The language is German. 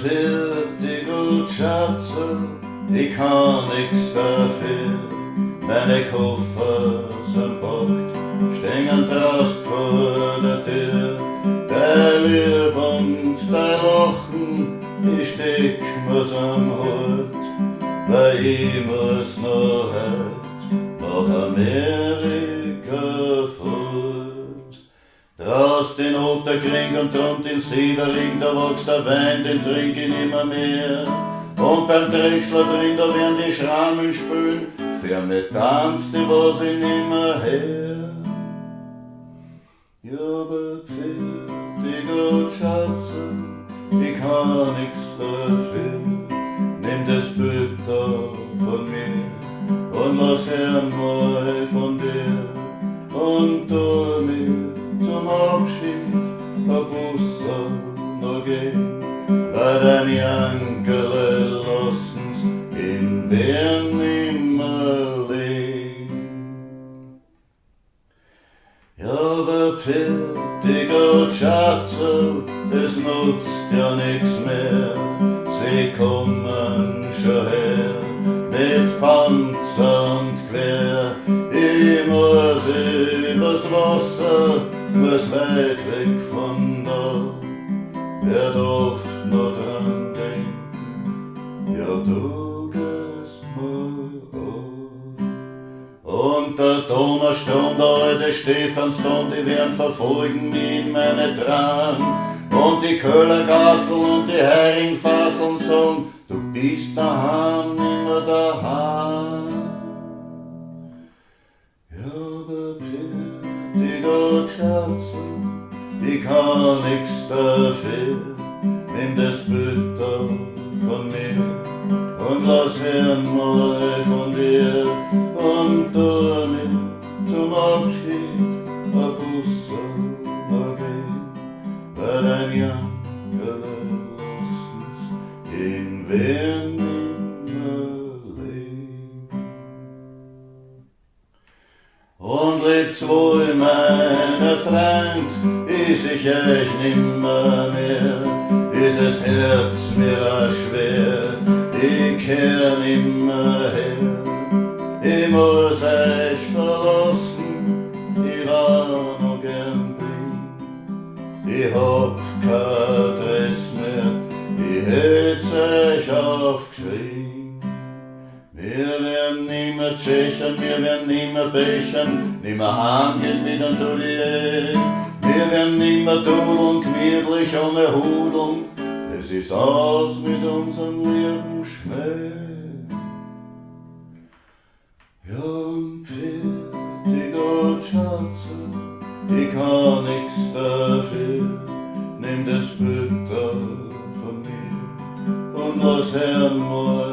Fertig gut Schatze, ich kann nix dafür. Meine Koffer sind packt, stehen Trost vor der Tür. Der Lieb und der Lachen, ich steck mir's am Hut, weil ich muss noch heute nach Amerika Draus den Otterkring und rund den Sievering, da wächst der Wein, den trink ich nimmer mehr. Und beim Drechsler drin, da werden die Schrammen spülen, für mich tanzt die, was ich nimmer her. Ja, aber die gut Schatze, ich kann nix dafür. Nimm das Bild von mir und lass hören mal von dir und Abschied weil dein Jankele lassen's in nimmer leben. Ja, fertig und Schatzel, es nutzt ja nix mehr. Sie kommen schon her mit Panzer und Quer. Ich muss übers Wasser, muss weit weg von da. Wer darf noch dran denken? Ja, du gehst mal auf. Und der und der alte Stephanston, die werden verfolgen in meine Tran. Und die Köhlergassel und die Heringfasseln sagen, du bist daheim, nimmer daheim. Schatze, ich kann nix dafür. Nimm das da von mir und lass hören mal von dir und tu mir zum Abschied ein noch gehen, weil dein Jankele lassen's in wer leben. Und lebt's wohl, meine Freund, is ich euch nimmer mehr, is es Herz mir a schwer, ich kehr nimmer her. Ich muss euch verlassen, ich war noch gern bring. Ich hab kein Adress mehr, ich hätt's euch aufgeschrieben. Wir werden nimmer tschechen, wir werden nimmer bechern, nimmer hangen mit dem Tolier. Wir werden nimmer tudeln, gemütlich ohne Hudeln, es ist aus mit unserem lieben Schmäh. Ja, und fertig, gut Schatze, ich kann nix dafür, nimm das Bild da von mir und lass hören mal